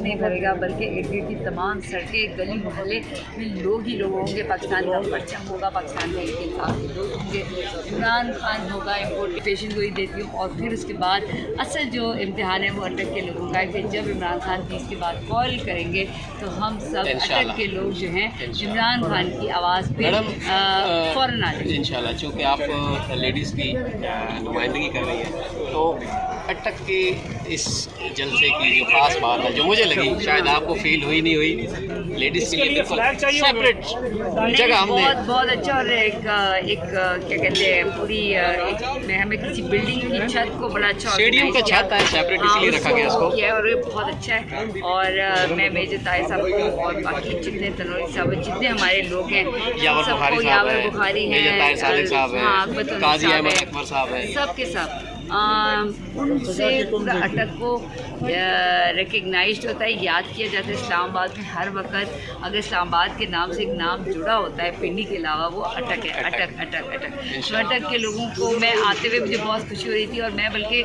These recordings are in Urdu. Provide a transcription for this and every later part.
ہوئے گا بلکہ ارد گرد کی تمام سڑکیں گلی محلے میں لوگ ہی لوگ ہوں گے۔ پاکستان کا پرچم ہوگا پاکستان کا ایک انصاف کے لوگ ہوں گے۔ عمران خان ہوگا امپورٹ پیشن گوئی دیتی ہوں۔ اور پھر اس کے بعد اصل جو امتحان ہے وہ اٹک کے لوگوں کا ہے کہ جب عمران خان تیس کے بعد کال کریں گے تو ہم سب۔ اٹک کے لوگ جو ہیں عمران خان کی آواز پہ فوراً آ جائیں۔ گے ان شاء اللہ چونکہ آپ لیڈیز کی نمائندگی کر رہی ہیں۔ تو اٹک کے اس جلسے کی جو خاص بات ہے جو مجھے لگی شاید آپ کو فیل ہوئی نہیں ہوئی لیڈیز کے لیے بالکل سیپریٹ جگہ ہم نے بہت بہت اچھا اور ایک ایک کیا کہتے ہیں پوری ہمیں کسی بلڈنگ کی چھت کو بڑا اچھا اسٹیڈیم کا۔ چھت ہے separate اس ہاں، لیے رکھا گیا اس کو۔ اور یہ بہت اچھا ہے اور میں میجر طاہر صاحب کو اور باقی جتنے تنوری صاحب جتنے ہمارے لوگ ہیں یاور بخاری صاحب یاور ہیں میجر طاہر صاحب ہاں، ہیں تنوری قاضی صاحب احمد۔ اکبر صاحب ہیں سب کے آم، ان سے پورا اٹک کو ریکگنائزڈ ہوتا ہے یاد کیا جاتا ہے اسلام آباد میں ہر وقت۔ اگر اسلام آباد کے نام سے ایک نام جڑا ہوتا ہے پنڈی کے علاوہ وہ اٹک ہے اٹک اٹک اٹک تو اٹک کے لوگوں کو میں آتے ہوئے مجھے بہت خوشی ہو رہی تھی اور میں بلکہ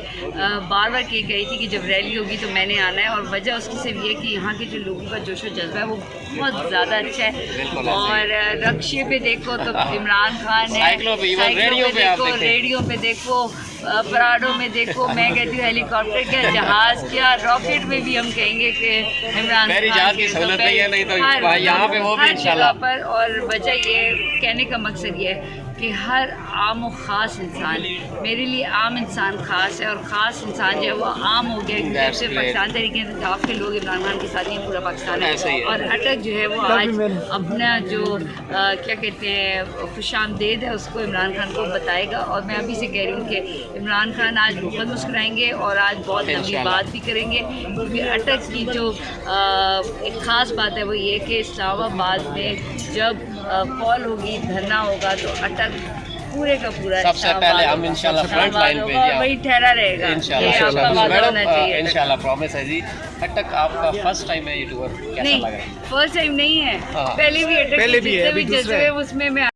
بار بار کہی گئی تھی کہ جب ریلی ہوگی تو میں نے آنا ہے اور وجہ اس کی صرف یہ کہ یہاں کے جو لوگوں کا جوش و جذبہ ہے وہ بہت زیادہ اچھا ہے۔ اور رقشے پہ دیکھو تو عمران خان ہے سائیکلوں ریڈیو پہ دیکھو دیکھیں۔ ریڈیو پہ دیکھو آ، پراڈو میں دیکھو میں کہتی ہوں ہیلی کاپٹر کیا جہاز کیا راکٹ میں بھی ہم کہیں گے کہ عمران خان جہاز کی کے سہولت تو نہیں ہے، نہیں تو ہر وہاں- یہاں پہ وہ بھی ہر انشاءاللہ۔ جگہ پر اور وجہ یہ کہنے کا مقصد یہ ہے کہ ہر عام و خاص انسان میرے لیے عام انسان خاص ہے اور خاص انسان جو ہے وہ عام ہو گیا کیونکہ جب سے. پاکستان طریقے سے آپ کے لوگ عمران خان کے ساتھ ہی پورا پاکستان ہے۔ اور اٹک جو ہے وہ آج اپنا جو کیا کہتے ہیں خوش آمدید ہے اس کو عمران خان کو بتائے گا اور میں ابھی سے کہہ رہی ہوں کہ عمران خان آج بہت مسکرائیں گے اور آج بہت لمبی۔ بات بھی کریں گے۔ کیونکہ اٹک کی جو ایک خاص بات ہے وہ یہ کہ اسلام آباد میں جب کال ہوگی دھرنا ہوگا تو اٹک پورے کا پورا سب سے پہلے ہم انشاءاللہ line آباد پہ جی وہی ٹھہرا رہے گا۔ انشاءاللہ۔ میڈم۔ انشاءاللہ۔ پرومس ہے جی۔ اٹک آپ کا فرسٹ ٹائم ہے یہ ٹور کیسا نہیں لگ رہا ہے؟ فرسٹ ٹائم نہیں ہے۔ ہاں۔ پہلے بھی اٹک پہلے بھی ہے۔ اس میں میں